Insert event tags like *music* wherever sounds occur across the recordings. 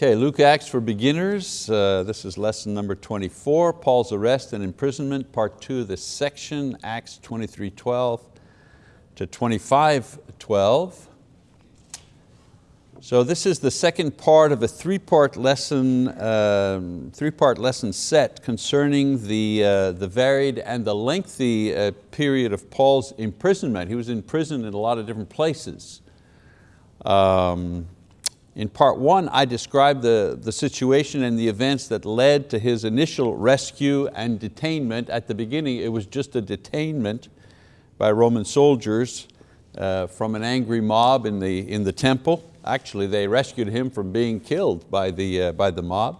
Okay, Luke Acts for beginners. Uh, this is lesson number 24, Paul's arrest and imprisonment, part two of this section, Acts 23:12 to 25:12. So this is the second part of a three-part lesson, um, three-part lesson set concerning the, uh, the varied and the lengthy uh, period of Paul's imprisonment. He was in prison in a lot of different places. Um, in part one, I described the, the situation and the events that led to his initial rescue and detainment. At the beginning, it was just a detainment by Roman soldiers uh, from an angry mob in the, in the temple. Actually, they rescued him from being killed by the, uh, by the mob.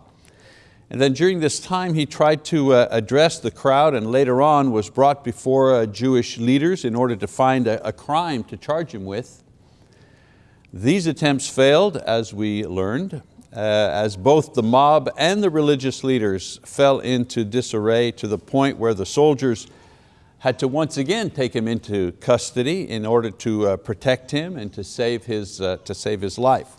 And then during this time, he tried to uh, address the crowd and later on was brought before uh, Jewish leaders in order to find a, a crime to charge him with. These attempts failed, as we learned, uh, as both the mob and the religious leaders fell into disarray to the point where the soldiers had to once again take him into custody in order to uh, protect him and to save, his, uh, to save his life.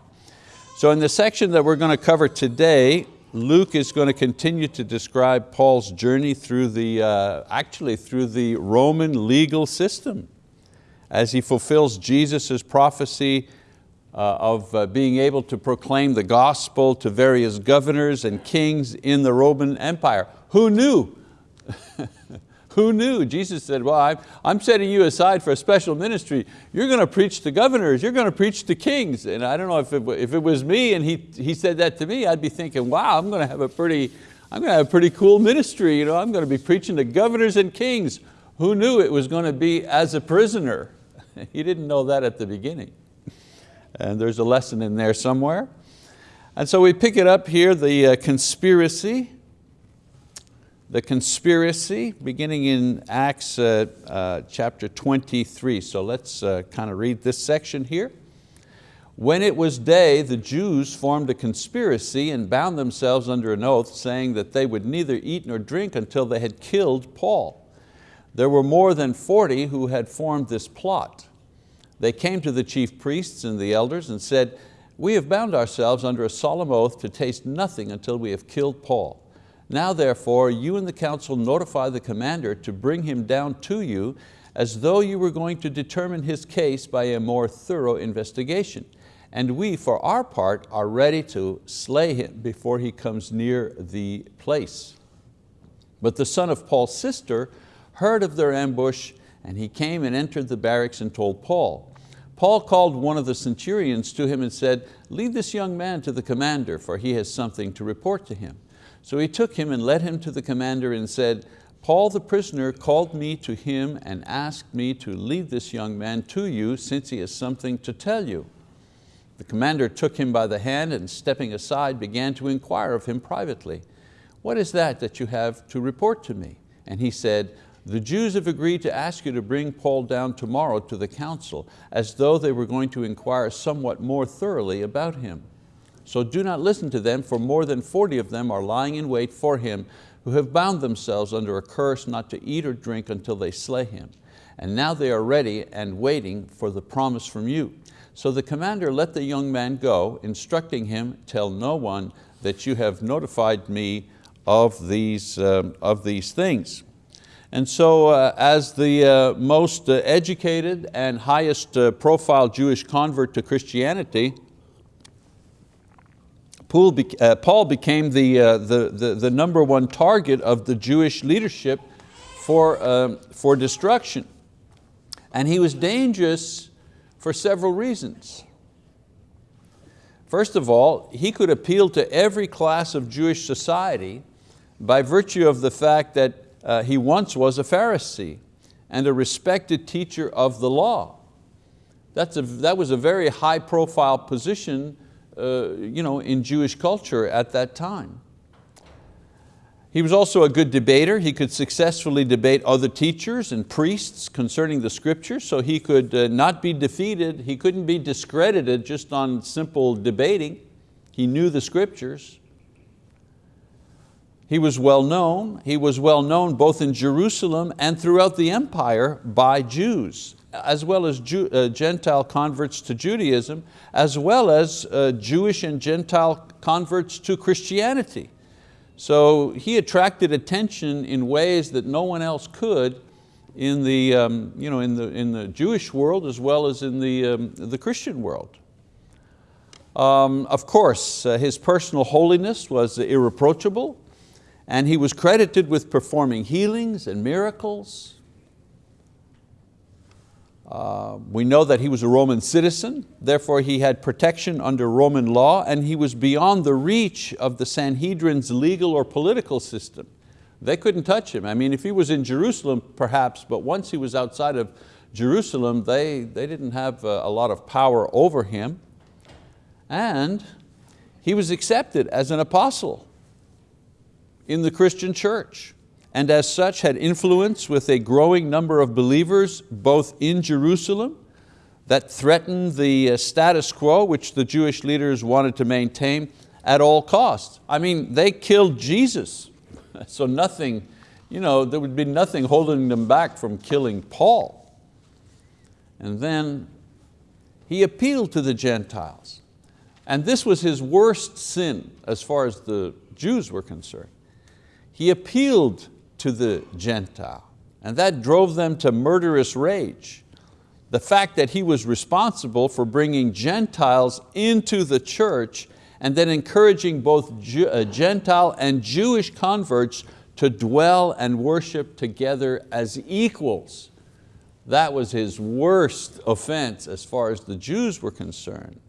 So in the section that we're going to cover today, Luke is going to continue to describe Paul's journey through the, uh, actually through the Roman legal system as he fulfills Jesus' prophecy of uh, being able to proclaim the gospel to various governors and kings in the Roman Empire. Who knew? *laughs* Who knew? Jesus said, well, I'm, I'm setting you aside for a special ministry. You're going to preach to governors, you're going to preach to kings. And I don't know if it, if it was me and he, he said that to me, I'd be thinking, wow, I'm going to have a pretty, I'm going to have a pretty cool ministry. You know, I'm going to be preaching to governors and kings. Who knew it was going to be as a prisoner? *laughs* he didn't know that at the beginning and there's a lesson in there somewhere. And so we pick it up here, the uh, conspiracy, the conspiracy beginning in Acts uh, uh, chapter 23. So let's uh, kind of read this section here. When it was day, the Jews formed a conspiracy and bound themselves under an oath, saying that they would neither eat nor drink until they had killed Paul. There were more than 40 who had formed this plot. They came to the chief priests and the elders and said, we have bound ourselves under a solemn oath to taste nothing until we have killed Paul. Now therefore, you and the council notify the commander to bring him down to you as though you were going to determine his case by a more thorough investigation. And we, for our part, are ready to slay him before he comes near the place. But the son of Paul's sister heard of their ambush and he came and entered the barracks and told Paul. Paul called one of the centurions to him and said, lead this young man to the commander, for he has something to report to him. So he took him and led him to the commander and said, Paul the prisoner called me to him and asked me to lead this young man to you since he has something to tell you. The commander took him by the hand and stepping aside began to inquire of him privately. What is that that you have to report to me? And he said, the Jews have agreed to ask you to bring Paul down tomorrow to the council, as though they were going to inquire somewhat more thoroughly about him. So do not listen to them, for more than 40 of them are lying in wait for him, who have bound themselves under a curse not to eat or drink until they slay him. And now they are ready and waiting for the promise from you. So the commander let the young man go, instructing him, tell no one that you have notified me of these, um, of these things. And so uh, as the uh, most uh, educated and highest uh, profile Jewish convert to Christianity, Paul, uh, Paul became the, uh, the, the, the, number one target of the Jewish leadership for, um, for destruction. And he was dangerous for several reasons. First of all, he could appeal to every class of Jewish society by virtue of the fact that uh, he once was a Pharisee and a respected teacher of the law. That's a, that was a very high profile position uh, you know, in Jewish culture at that time. He was also a good debater. He could successfully debate other teachers and priests concerning the scriptures, so he could uh, not be defeated. He couldn't be discredited just on simple debating. He knew the scriptures. He was well known. He was well known both in Jerusalem and throughout the empire by Jews. as well as Jew, uh, Gentile converts to Judaism, as well as uh, Jewish and Gentile converts to Christianity. So he attracted attention in ways that no one else could in the, um, you know, in the, in the Jewish world as well as in the, um, the Christian world. Um, of course, uh, his personal holiness was irreproachable and he was credited with performing healings and miracles. Uh, we know that he was a Roman citizen, therefore he had protection under Roman law and he was beyond the reach of the Sanhedrin's legal or political system. They couldn't touch him. I mean, if he was in Jerusalem, perhaps, but once he was outside of Jerusalem, they, they didn't have a, a lot of power over him. And he was accepted as an apostle in the Christian church and as such had influence with a growing number of believers both in Jerusalem that threatened the uh, status quo which the Jewish leaders wanted to maintain at all costs. I mean, they killed Jesus, *laughs* so nothing, you know, there would be nothing holding them back from killing Paul. And then he appealed to the Gentiles. And this was his worst sin as far as the Jews were concerned. He appealed to the Gentile and that drove them to murderous rage. The fact that he was responsible for bringing Gentiles into the church and then encouraging both uh, Gentile and Jewish converts to dwell and worship together as equals. That was his worst offense as far as the Jews were concerned.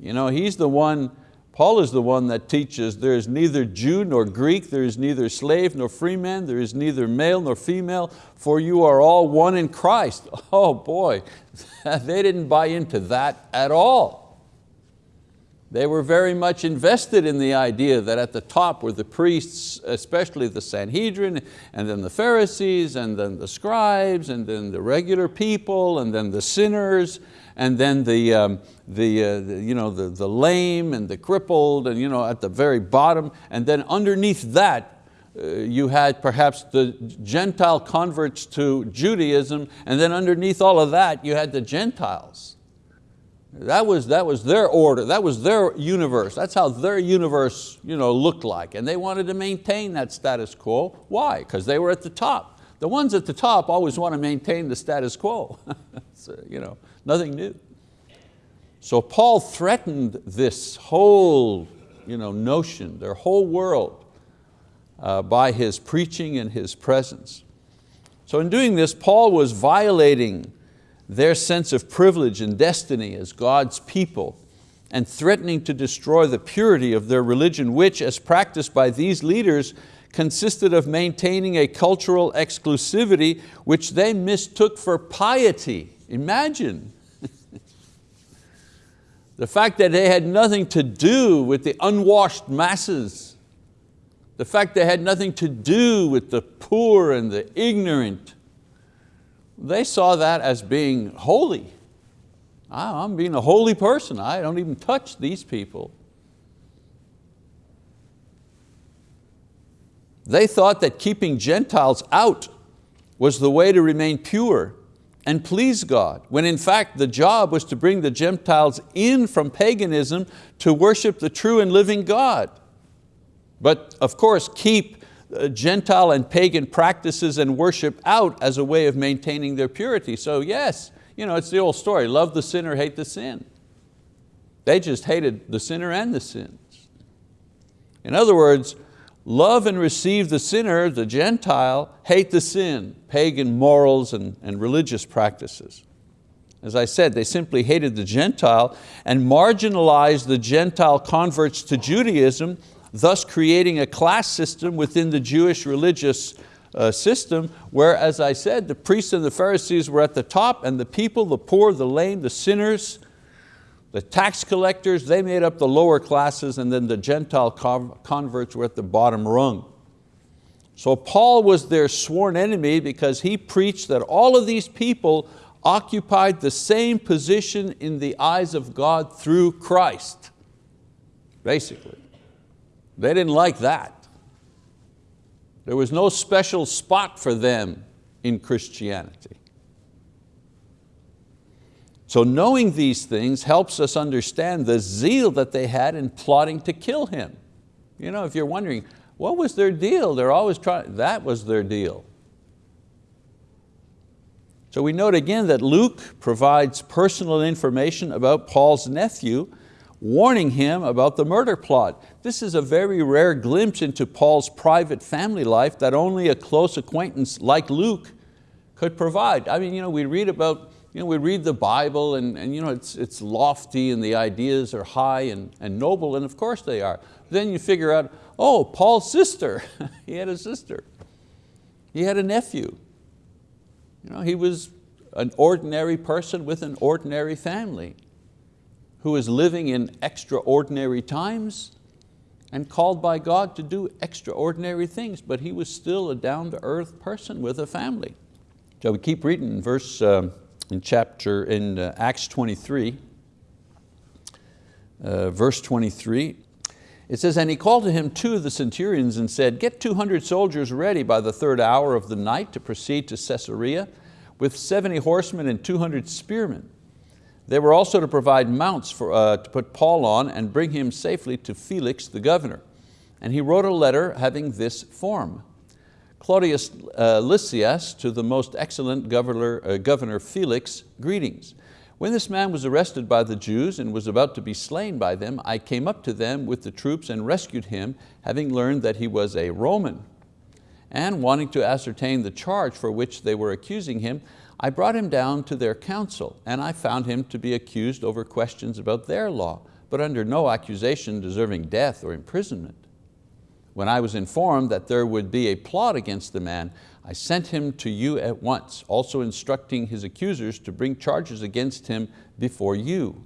You know, he's the one Paul is the one that teaches there is neither Jew nor Greek, there is neither slave nor free man, there is neither male nor female, for you are all one in Christ. *laughs* Oh boy, *laughs* they didn't buy into that at all. They were very much invested in the idea that at the top were the priests, especially the Sanhedrin, and then the Pharisees, and then the scribes, and then the regular people, and then the sinners, and then the, um, the, uh, the, you know, the, the lame and the crippled and you know, at the very bottom. And then underneath that, uh, you had perhaps the Gentile converts to Judaism, and then underneath all of that, you had the Gentiles. That was, that was their order, that was their universe. That's how their universe you know, looked like. And they wanted to maintain that status quo. Why? Because they were at the top. The ones at the top always want to maintain the status quo. *laughs* so, you know, nothing new. So Paul threatened this whole you know, notion, their whole world, uh, by his preaching and his presence. So in doing this, Paul was violating their sense of privilege and destiny as God's people and threatening to destroy the purity of their religion, which, as practiced by these leaders, consisted of maintaining a cultural exclusivity which they mistook for piety. Imagine. The fact that they had nothing to do with the unwashed masses, the fact they had nothing to do with the poor and the ignorant, they saw that as being holy. I'm being a holy person, I don't even touch these people. They thought that keeping Gentiles out was the way to remain pure and please God, when in fact the job was to bring the Gentiles in from paganism to worship the true and living God. But of course, keep uh, Gentile and pagan practices and worship out as a way of maintaining their purity. So yes, you know, it's the old story, love the sinner, hate the sin. They just hated the sinner and the sins. In other words, Love and receive the sinner, the Gentile, hate the sin, pagan morals and, and religious practices. As I said, they simply hated the Gentile and marginalized the Gentile converts to Judaism, thus creating a class system within the Jewish religious uh, system where, as I said, the priests and the Pharisees were at the top and the people, the poor, the lame, the sinners, the tax collectors, they made up the lower classes and then the Gentile converts were at the bottom rung. So Paul was their sworn enemy because he preached that all of these people occupied the same position in the eyes of God through Christ, basically. They didn't like that. There was no special spot for them in Christianity. So knowing these things helps us understand the zeal that they had in plotting to kill him. You know, if you're wondering, what was their deal? They're always trying, that was their deal. So we note again that Luke provides personal information about Paul's nephew, warning him about the murder plot. This is a very rare glimpse into Paul's private family life that only a close acquaintance like Luke could provide. I mean, you know, we read about, you know, we read the Bible and, and you know, it's, it's lofty and the ideas are high and, and noble, and of course they are. Then you figure out, oh, Paul's sister, *laughs* he had a sister. He had a nephew. You know, he was an ordinary person with an ordinary family who was living in extraordinary times and called by God to do extraordinary things, but he was still a down-to-earth person with a family. So we keep reading in verse, uh, in chapter, in uh, Acts 23, uh, verse 23, it says, and he called to him two of the centurions and said, get 200 soldiers ready by the third hour of the night to proceed to Caesarea with 70 horsemen and 200 spearmen. They were also to provide mounts for, uh, to put Paul on and bring him safely to Felix the governor. And he wrote a letter having this form. Claudius uh, Lysias to the most excellent governor, uh, governor Felix, greetings. When this man was arrested by the Jews and was about to be slain by them, I came up to them with the troops and rescued him, having learned that he was a Roman. And wanting to ascertain the charge for which they were accusing him, I brought him down to their council, and I found him to be accused over questions about their law, but under no accusation deserving death or imprisonment. When I was informed that there would be a plot against the man, I sent him to you at once, also instructing his accusers to bring charges against him before you.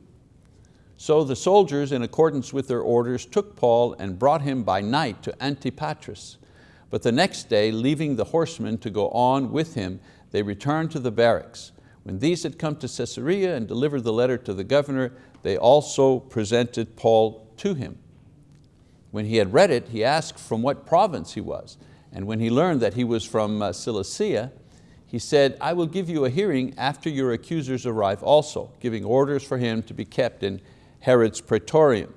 So the soldiers, in accordance with their orders, took Paul and brought him by night to Antipatris. But the next day, leaving the horsemen to go on with him, they returned to the barracks. When these had come to Caesarea and delivered the letter to the governor, they also presented Paul to him. When he had read it, he asked from what province he was. And when he learned that he was from uh, Cilicia, he said, I will give you a hearing after your accusers arrive also, giving orders for him to be kept in Herod's praetorium.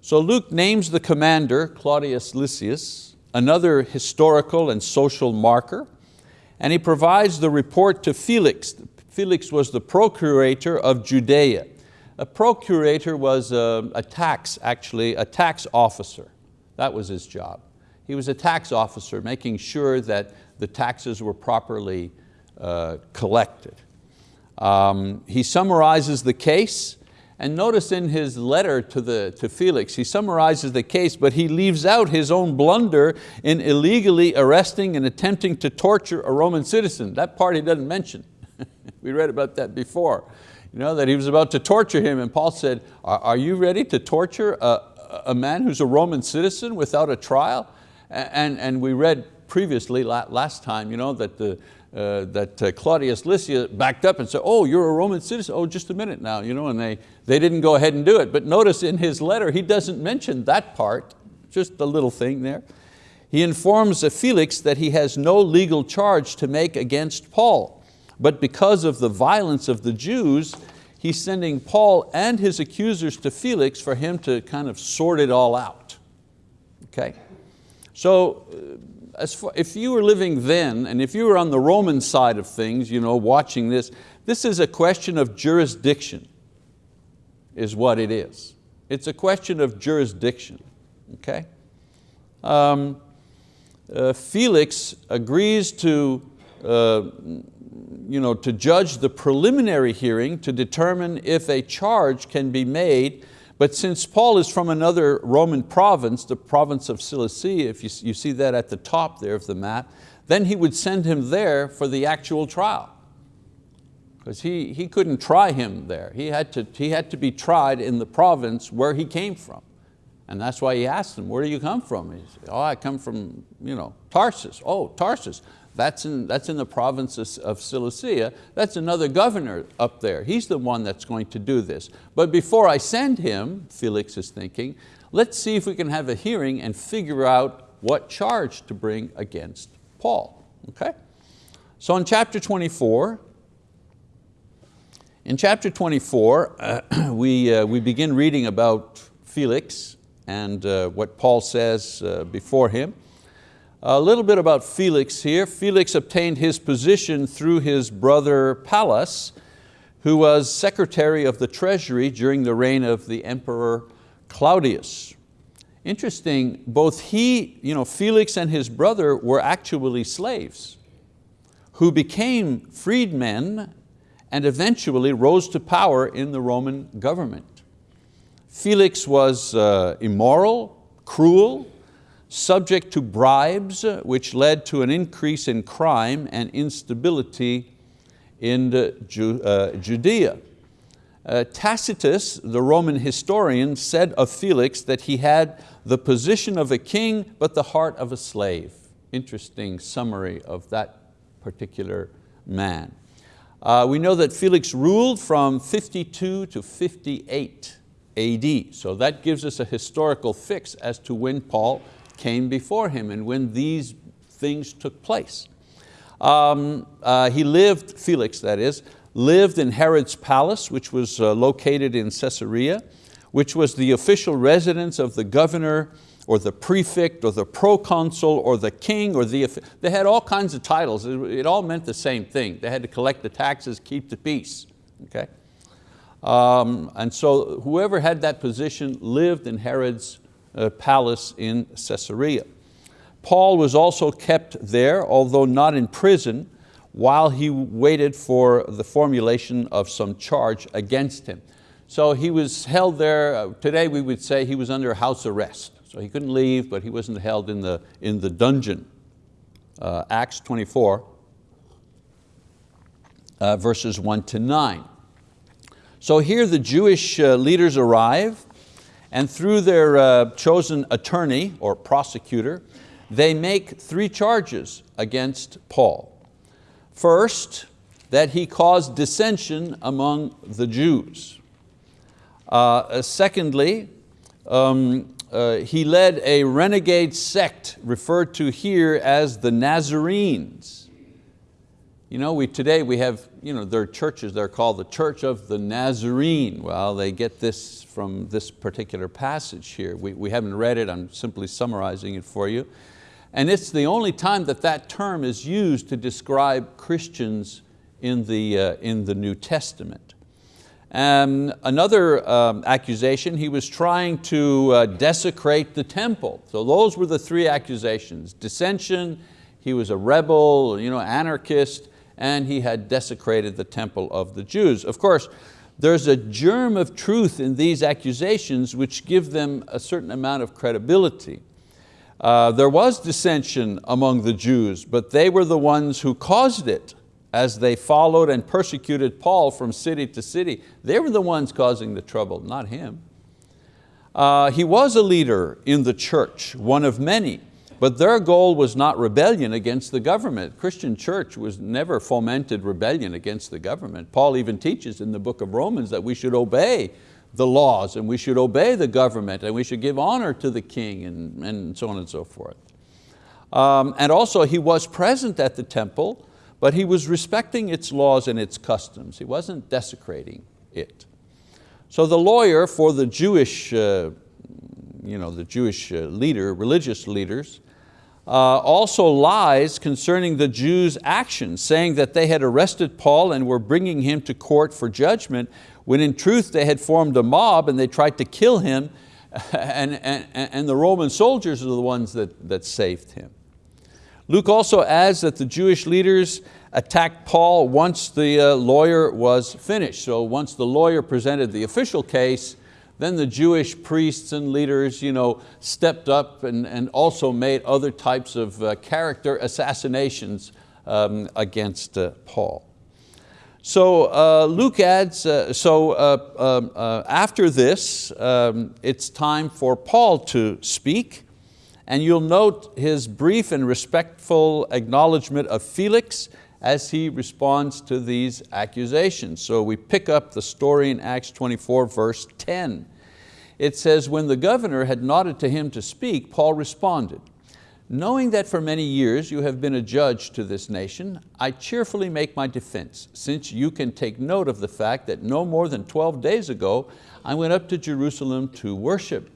So Luke names the commander, Claudius Lysias, another historical and social marker, and he provides the report to Felix. Felix was the procurator of Judea. A procurator was a, a tax, actually, a tax officer. That was his job. He was a tax officer, making sure that the taxes were properly uh, collected. Um, he summarizes the case, and notice in his letter to, the, to Felix, he summarizes the case, but he leaves out his own blunder in illegally arresting and attempting to torture a Roman citizen. That part he doesn't mention. *laughs* we read about that before. You know, that he was about to torture him and Paul said, are, are you ready to torture a, a man who's a Roman citizen without a trial? And, and we read previously, last time, you know, that, the, uh, that uh, Claudius Lysias backed up and said, oh, you're a Roman citizen? Oh, just a minute now, you know, and they, they didn't go ahead and do it. But notice in his letter, he doesn't mention that part, just a little thing there. He informs Felix that he has no legal charge to make against Paul, but because of the violence of the Jews, he's sending Paul and his accusers to Felix for him to kind of sort it all out. Okay? So uh, far, if you were living then, and if you were on the Roman side of things, you know, watching this, this is a question of jurisdiction, is what it is. It's a question of jurisdiction, okay? Um, uh, Felix agrees to, uh, you know, to judge the preliminary hearing to determine if a charge can be made but since Paul is from another Roman province, the province of Cilicia, if you, you see that at the top there of the map, then he would send him there for the actual trial. Because he, he couldn't try him there. He had, to, he had to be tried in the province where he came from. And that's why he asked him, where do you come from? He said, oh, I come from you know, Tarsus. Oh, Tarsus. That's in, that's in the province of, Cilicia. That's another governor up there. He's the one that's going to do this. But before I send him, Felix is thinking, let's see if we can have a hearing and figure out what charge to bring against Paul, okay? So in chapter 24, In chapter 24, uh, *clears throat* we, uh, we begin reading about Felix and uh, what Paul says uh, before him. A little bit about Felix here. Felix obtained his position through his brother Pallas, who was secretary of the treasury during the reign of the emperor Claudius. Interesting, both he, you know, Felix and his brother were actually slaves who became freedmen and eventually rose to power in the Roman government. Felix was uh, immoral, cruel, subject to bribes, which led to an increase in crime and instability in Ju uh, Judea. Uh, Tacitus, the Roman historian, said of Felix that he had the position of a king but the heart of a slave. Interesting summary of that particular man. Uh, we know that Felix ruled from 52 to 58 AD, so that gives us a historical fix as to when Paul came before him and when these things took place. Um, uh, he lived, Felix that is, lived in Herod's palace, which was uh, located in Caesarea, which was the official residence of the governor or the prefect or the proconsul or the king or the, they had all kinds of titles. It, all meant the same thing. They had to collect the taxes, keep the peace. Okay? Um, and so whoever had that position lived in Herod's palace in Caesarea. Paul was also kept there, although not in prison, while he waited for the formulation of some charge against him. So he was held there, uh, today we would say he was under house arrest. So he couldn't leave, but he wasn't held in the, in the dungeon. Uh, Acts 24, uh, verses one to nine. So here the Jewish uh, leaders arrive and through their uh, chosen attorney or prosecutor, they make three charges against Paul. First, that he caused dissension among the Jews. Uh, secondly, um, uh, he led a renegade sect referred to here as the Nazarenes. You know, we, today we have, you know, there are churches, they're called the Church of the Nazarene. Well, they get this from this particular passage here. We, we haven't read it, I'm simply summarizing it for you. And it's the only time that that term is used to describe Christians in the, uh, in the New Testament. Um, another um, accusation, he was trying to uh, desecrate the temple. So those were the three accusations. Dissension, he was a rebel, you know, anarchist, and he had desecrated the temple of the Jews. Of course, there's a germ of truth in these accusations which give them a certain amount of credibility. Uh, there was dissension among the Jews, but they were the ones who caused it as they followed and persecuted Paul from city to city. They were the ones causing the trouble, not him. Uh, he was a leader in the church, one of many, but their goal was not rebellion against the government. Christian church was never fomented rebellion against the government. Paul even teaches in the book of Romans that we should obey the laws and we should obey the government and we should give honor to the king and, and so on and so forth. Um, and also he was present at the temple but he was respecting its laws and its customs. He wasn't desecrating it. So the lawyer for the Jewish, uh, you know, the Jewish uh, leader, religious leaders, uh, also lies concerning the Jews' actions, saying that they had arrested Paul and were bringing him to court for judgment, when in truth they had formed a mob and they tried to kill him, *laughs* and, and, and the Roman soldiers are the ones that, that saved him. Luke also adds that the Jewish leaders attacked Paul once the uh, lawyer was finished. So once the lawyer presented the official case, then the Jewish priests and leaders you know, stepped up and, and also made other types of uh, character assassinations um, against uh, Paul. So uh, Luke adds, uh, so uh, um, uh, after this, um, it's time for Paul to speak. And you'll note his brief and respectful acknowledgement of Felix as he responds to these accusations. So we pick up the story in Acts 24 verse 10. It says, when the governor had nodded to him to speak, Paul responded, Knowing that for many years you have been a judge to this nation, I cheerfully make my defense, since you can take note of the fact that no more than 12 days ago I went up to Jerusalem to worship.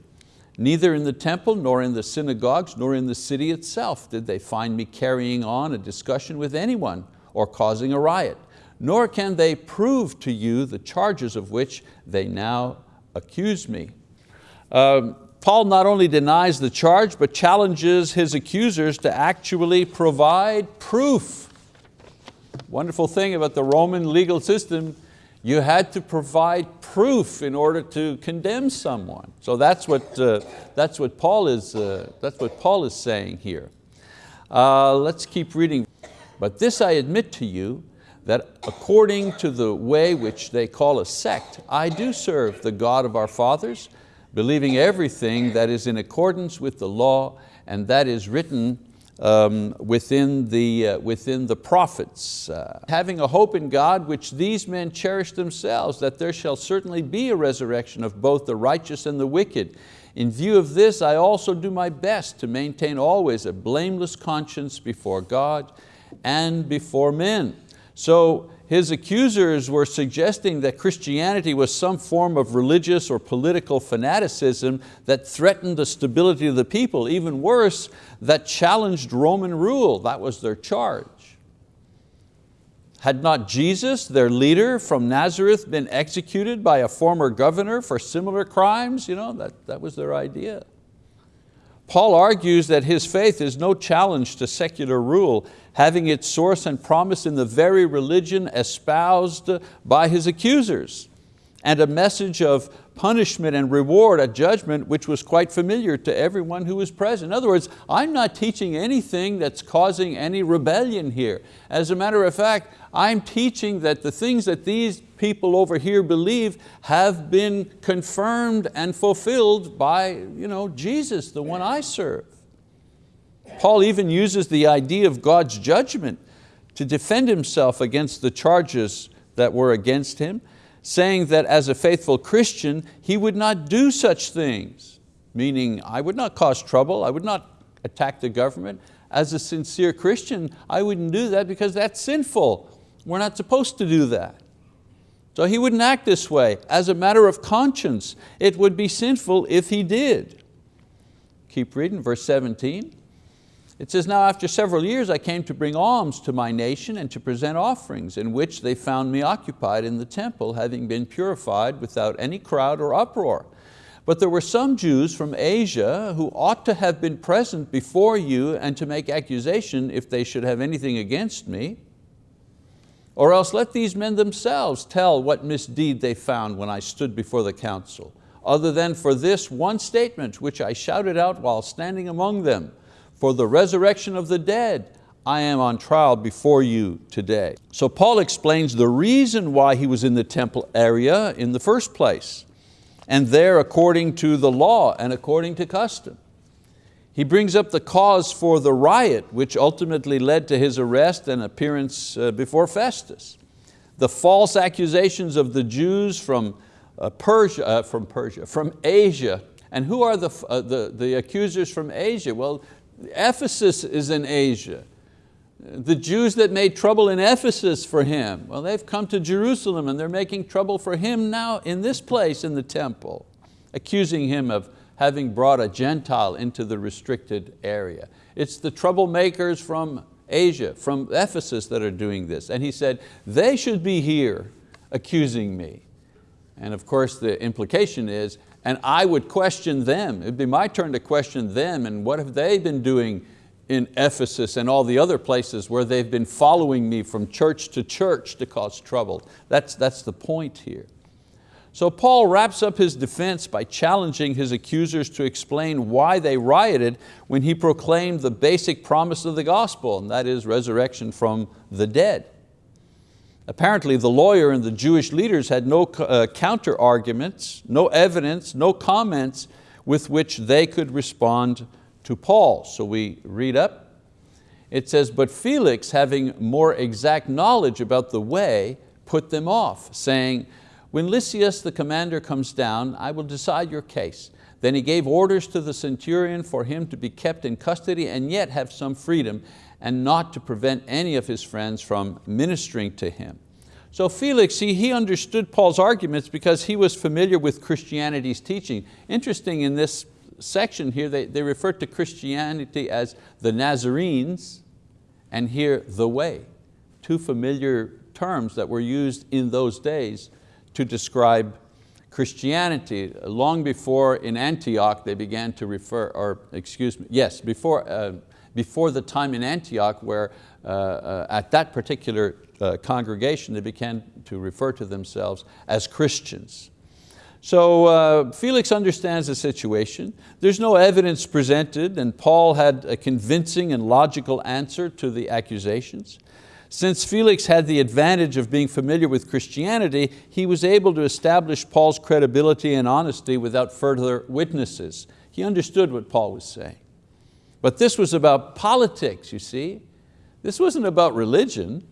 Neither in the temple, nor in the synagogues, nor in the city itself did they find me carrying on a discussion with anyone or causing a riot, nor can they prove to you the charges of which they now accuse me. Um, Paul not only denies the charge, but challenges his accusers to actually provide proof. Wonderful thing about the Roman legal system, you had to provide proof in order to condemn someone. So that's what, uh, that's what, Paul, is, uh, that's what Paul is saying here. Uh, let's keep reading. But this I admit to you, that according to the way which they call a sect, I do serve the God of our fathers, believing everything that is in accordance with the law and that is written um, within, the, uh, within the prophets. Uh, having a hope in God which these men cherish themselves, that there shall certainly be a resurrection of both the righteous and the wicked. In view of this, I also do my best to maintain always a blameless conscience before God and before men. So his accusers were suggesting that Christianity was some form of religious or political fanaticism that threatened the stability of the people. Even worse, that challenged Roman rule. That was their charge. Had not Jesus, their leader from Nazareth, been executed by a former governor for similar crimes? You know, that, that was their idea. Paul argues that his faith is no challenge to secular rule, having its source and promise in the very religion espoused by his accusers, and a message of punishment and reward a judgment which was quite familiar to everyone who was present. In other words, I'm not teaching anything that's causing any rebellion here. As a matter of fact, I'm teaching that the things that these people over here believe have been confirmed and fulfilled by you know, Jesus, the one I serve. Paul even uses the idea of God's judgment to defend himself against the charges that were against him, saying that as a faithful Christian, he would not do such things, meaning I would not cause trouble, I would not attack the government. As a sincere Christian, I wouldn't do that because that's sinful. We're not supposed to do that. So he wouldn't act this way. As a matter of conscience, it would be sinful if he did. Keep reading, verse 17. It says, now after several years I came to bring alms to my nation and to present offerings, in which they found me occupied in the temple, having been purified without any crowd or uproar. But there were some Jews from Asia who ought to have been present before you and to make accusation if they should have anything against me. Or else let these men themselves tell what misdeed they found when I stood before the council, other than for this one statement which I shouted out while standing among them, for the resurrection of the dead, I am on trial before you today. So Paul explains the reason why he was in the temple area in the first place, and there according to the law and according to custom. He brings up the cause for the riot which ultimately led to his arrest and appearance uh, before Festus. The false accusations of the Jews from uh, Persia, uh, from Persia, from Asia. And who are the, the, the accusers from Asia? Well, Ephesus is in Asia. The Jews that made trouble in Ephesus for him, well, they've come to Jerusalem and they're making trouble for him now in this place in the temple, accusing him of having brought a Gentile into the restricted area. It's the troublemakers from Asia, from Ephesus that are doing this. And he said, they should be here accusing me. And of course the implication is, and I would question them. It'd be my turn to question them and what have they been doing in Ephesus and all the other places where they've been following me from church to church to cause trouble. That's, that's the point here. So Paul wraps up his defense by challenging his accusers to explain why they rioted when he proclaimed the basic promise of the gospel, and that is resurrection from the dead. Apparently the lawyer and the Jewish leaders had no uh, counter arguments, no evidence, no comments with which they could respond to Paul. So we read up, it says, but Felix having more exact knowledge about the way, put them off, saying, when Lysias the commander comes down, I will decide your case. Then he gave orders to the centurion for him to be kept in custody and yet have some freedom and not to prevent any of his friends from ministering to him. So Felix, he, he understood Paul's arguments because he was familiar with Christianity's teaching. Interesting in this section here, they, they refer to Christianity as the Nazarenes and here the way, two familiar terms that were used in those days to describe Christianity. Long before in Antioch they began to refer, or excuse me, yes, before, uh, before the time in Antioch where uh, uh, at that particular uh, congregation they began to refer to themselves as Christians. So uh, Felix understands the situation. There's no evidence presented and Paul had a convincing and logical answer to the accusations. Since Felix had the advantage of being familiar with Christianity, he was able to establish Paul's credibility and honesty without further witnesses. He understood what Paul was saying. But this was about politics, you see. This wasn't about religion.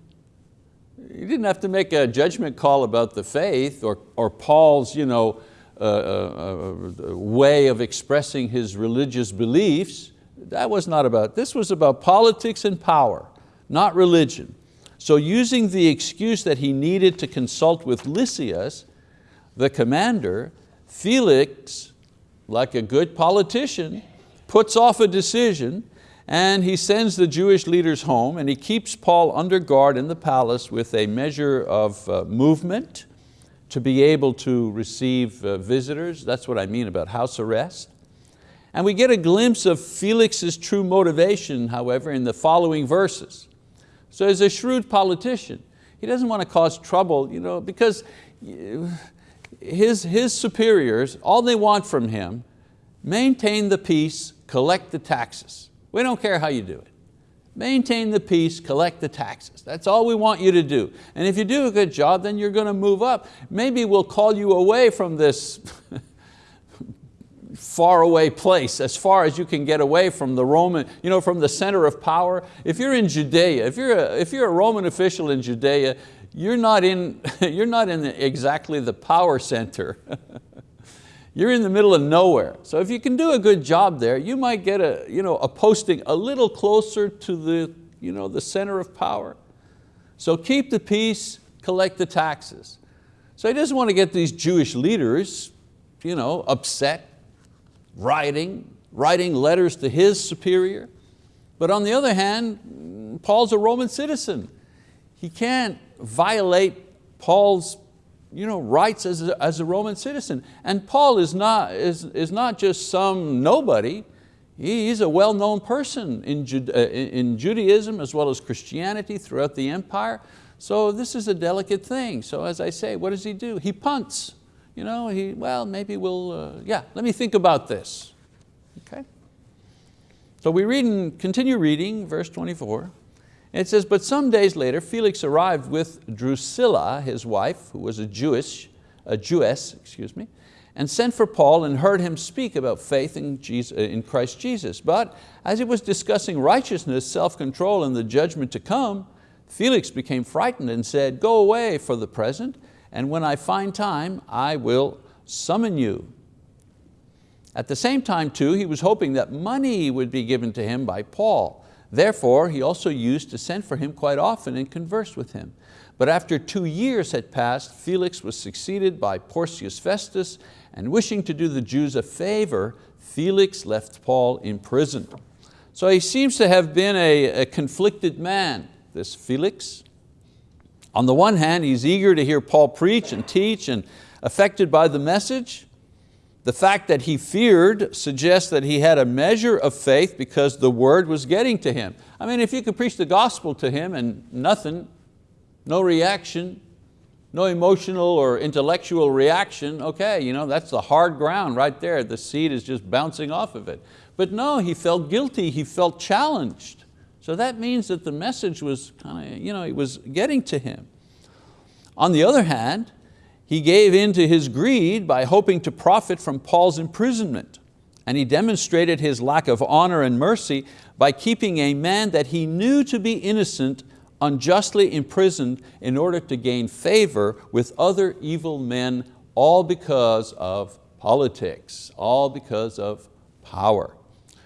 You didn't have to make a judgment call about the faith or, or Paul's you know, uh, uh, uh, way of expressing his religious beliefs. That was not about, this was about politics and power, not religion. So using the excuse that he needed to consult with Lysias, the commander, Felix, like a good politician, puts off a decision and he sends the Jewish leaders home and he keeps Paul under guard in the palace with a measure of uh, movement to be able to receive uh, visitors. That's what I mean about house arrest. And we get a glimpse of Felix's true motivation, however, in the following verses. So as a shrewd politician. He doesn't want to cause trouble you know, because his, his superiors, all they want from him, maintain the peace, collect the taxes. We don't care how you do it. Maintain the peace, collect the taxes. That's all we want you to do. And if you do a good job, then you're going to move up. Maybe we'll call you away from this *laughs* far away place, as far as you can get away from the Roman, you know, from the center of power. If you're in Judea, if you're a, if you're a Roman official in Judea, you're not in, *laughs* you're not in exactly the power center. *laughs* You're in the middle of nowhere. So if you can do a good job there, you might get a, you know, a posting a little closer to the, you know, the center of power. So keep the peace, collect the taxes. So he doesn't want to get these Jewish leaders you know, upset, writing, writing letters to his superior. But on the other hand, Paul's a Roman citizen. He can't violate Paul's you know, rights as a, as a Roman citizen. And Paul is not, is, is not just some nobody, he's a well-known person in, Jude, uh, in Judaism as well as Christianity throughout the empire. So this is a delicate thing. So as I say, what does he do? He punts. You know, he, well, maybe we'll, uh, yeah, let me think about this. Okay? So we read and continue reading verse 24. It says, but some days later, Felix arrived with Drusilla, his wife, who was a Jewish, a Jewess, excuse me, and sent for Paul and heard him speak about faith in, Jesus, in Christ Jesus. But as he was discussing righteousness, self-control, and the judgment to come, Felix became frightened and said, go away for the present, and when I find time, I will summon you. At the same time too, he was hoping that money would be given to him by Paul, Therefore, he also used to send for him quite often and converse with him. But after two years had passed, Felix was succeeded by Porcius Festus, and wishing to do the Jews a favor, Felix left Paul in prison. So he seems to have been a, a conflicted man, this Felix. On the one hand, he's eager to hear Paul preach and teach and affected by the message. The fact that he feared suggests that he had a measure of faith because the word was getting to him. I mean, if you could preach the gospel to him and nothing, no reaction, no emotional or intellectual reaction, okay, you know, that's the hard ground right there. The seed is just bouncing off of it. But no, he felt guilty, he felt challenged. So that means that the message was kind of, you know, it was getting to him. On the other hand, he gave in to his greed by hoping to profit from Paul's imprisonment. And he demonstrated his lack of honor and mercy by keeping a man that he knew to be innocent unjustly imprisoned in order to gain favor with other evil men, all because of politics, all because of power.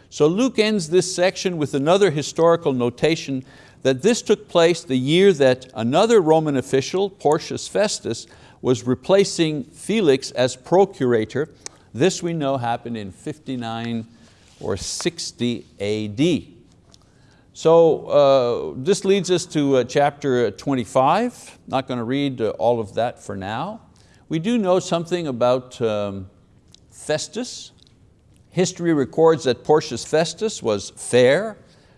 So Luke ends this section with another historical notation that this took place the year that another Roman official, Porcius Festus, was replacing Felix as procurator. This we know happened in 59 or 60 AD. So uh, this leads us to uh, chapter 25. Not going to read uh, all of that for now. We do know something about um, Festus. History records that Porcius Festus was fair,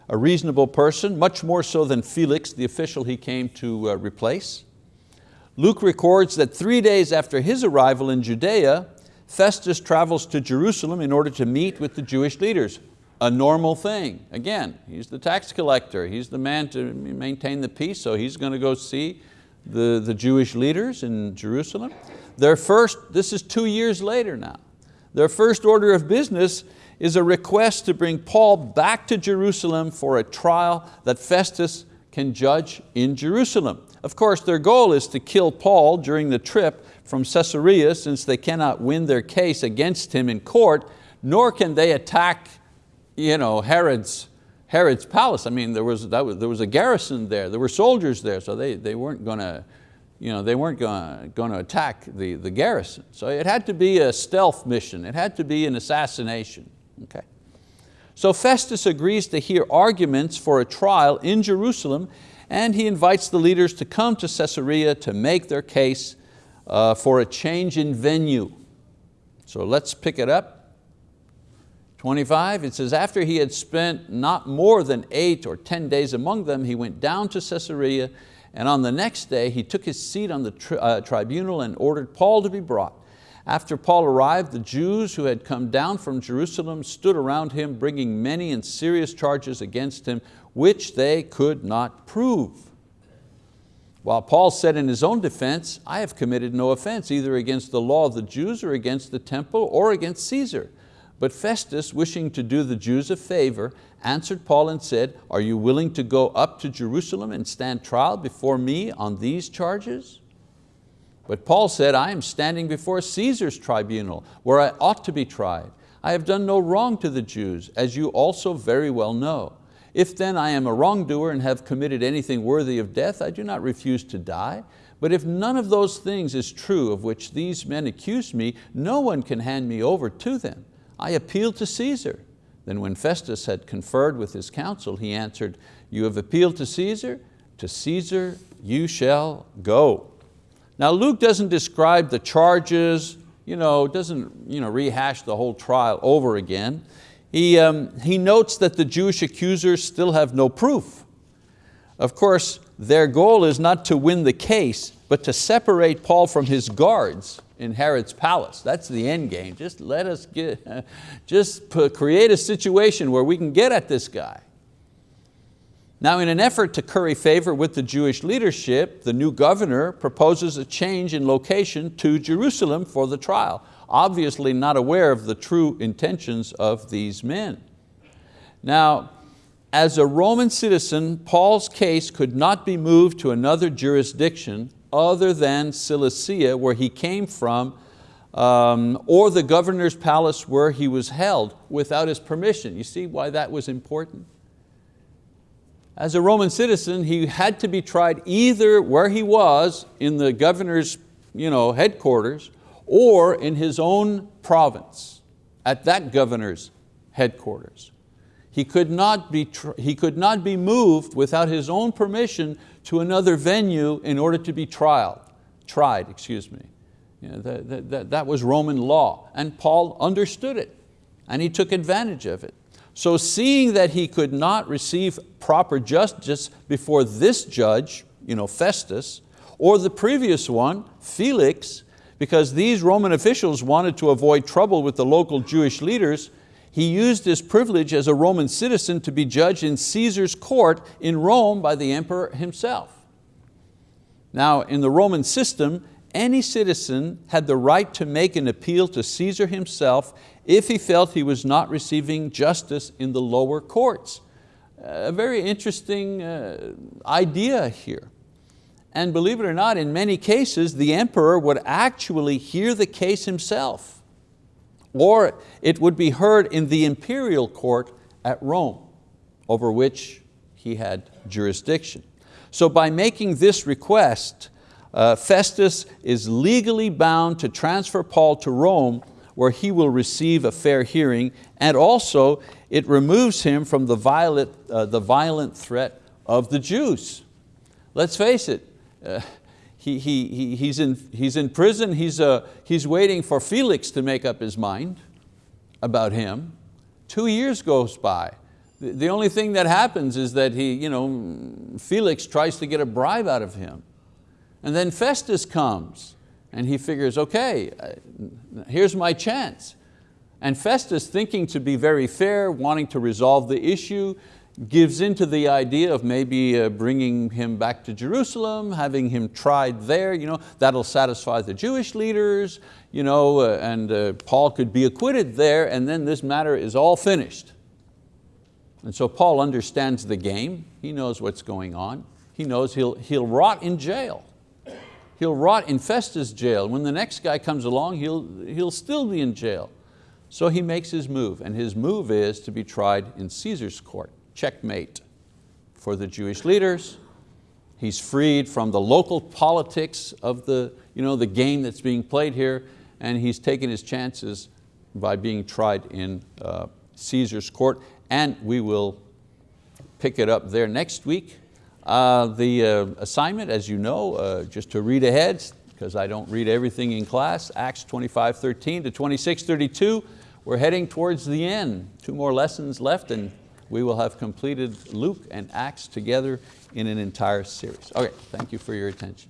a reasonable person, much more so than Felix, the official he came to uh, replace. Luke records that three days after his arrival in Judea, Festus travels to Jerusalem in order to meet with the Jewish leaders. A normal thing. Again, he's the tax collector, he's the man to maintain the peace, so he's going to go see the, the Jewish leaders in Jerusalem. Their first, this is two years later now, their first order of business is a request to bring Paul back to Jerusalem for a trial that Festus can judge in Jerusalem. Of course, their goal is to kill Paul during the trip from Caesarea since they cannot win their case against him in court, nor can they attack you know, Herod's, Herod's palace. I mean, there was, that was, there was a garrison there, there were soldiers there, so they, they weren't going to you know, they weren't going to attack the, the garrison. So it had to be a stealth mission. It had to be an assassination. Okay? So Festus agrees to hear arguments for a trial in Jerusalem and he invites the leaders to come to Caesarea to make their case uh, for a change in venue. So let's pick it up. 25, it says, after he had spent not more than eight or 10 days among them, he went down to Caesarea and on the next day he took his seat on the tri uh, tribunal and ordered Paul to be brought. After Paul arrived, the Jews who had come down from Jerusalem stood around him, bringing many and serious charges against him, which they could not prove. While Paul said in his own defense, I have committed no offense, either against the law of the Jews or against the temple or against Caesar. But Festus, wishing to do the Jews a favor, answered Paul and said, are you willing to go up to Jerusalem and stand trial before me on these charges? But Paul said, I am standing before Caesar's tribunal, where I ought to be tried. I have done no wrong to the Jews, as you also very well know. If then I am a wrongdoer and have committed anything worthy of death, I do not refuse to die. But if none of those things is true of which these men accuse me, no one can hand me over to them. I appeal to Caesar. Then when Festus had conferred with his council, he answered, you have appealed to Caesar, to Caesar you shall go. Now Luke doesn't describe the charges, you know, doesn't you know, rehash the whole trial over again. He, um, he notes that the Jewish accusers still have no proof. Of course, their goal is not to win the case, but to separate Paul from his guards in Herod's palace. That's the end game. Just let us get, *laughs* just create a situation where we can get at this guy. Now in an effort to curry favor with the Jewish leadership, the new governor proposes a change in location to Jerusalem for the trial, obviously not aware of the true intentions of these men. Now, as a Roman citizen, Paul's case could not be moved to another jurisdiction other than Cilicia, where he came from, um, or the governor's palace where he was held without his permission. You see why that was important? As a Roman citizen, he had to be tried either where he was in the governor's you know, headquarters or in his own province, at that governor's headquarters. He could, not be he could not be moved without his own permission to another venue in order to be tried, tried, excuse me. You know, that, that, that was Roman law, and Paul understood it, and he took advantage of it. So seeing that he could not receive proper justice before this judge, you know, Festus, or the previous one, Felix, because these Roman officials wanted to avoid trouble with the local Jewish leaders, he used his privilege as a Roman citizen to be judged in Caesar's court in Rome by the emperor himself. Now in the Roman system, any citizen had the right to make an appeal to Caesar himself if he felt he was not receiving justice in the lower courts. A very interesting uh, idea here. And believe it or not, in many cases, the emperor would actually hear the case himself. or it would be heard in the imperial court at Rome, over which he had jurisdiction. So by making this request, uh, Festus is legally bound to transfer Paul to Rome where he will receive a fair hearing and also it removes him from the violent, uh, the violent threat of the Jews. Let's face it, uh, he, he, he's, in, he's in prison, he's, uh, he's waiting for Felix to make up his mind about him. Two years goes by. The, the only thing that happens is that he, you know, Felix tries to get a bribe out of him. And then Festus comes and he figures, okay, uh, here's my chance. And Festus, thinking to be very fair, wanting to resolve the issue, gives into the idea of maybe uh, bringing him back to Jerusalem, having him tried there, you know, that'll satisfy the Jewish leaders, you know, uh, and uh, Paul could be acquitted there and then this matter is all finished. And so Paul understands the game, he knows what's going on, he knows he'll, he'll rot in jail. He'll rot in Festus jail. When the next guy comes along, he'll, he'll still be in jail. So he makes his move, and his move is to be tried in Caesar's court checkmate for the Jewish leaders. He's freed from the local politics of the, you know, the game that's being played here, and he's taken his chances by being tried in uh, Caesar's court, and we will pick it up there next week. Uh, the uh, assignment, as you know, uh, just to read ahead, because I don't read everything in class, Acts 25, 13 to 26, 32, we're heading towards the end. Two more lessons left and we will have completed Luke and Acts together in an entire series. Okay, thank you for your attention.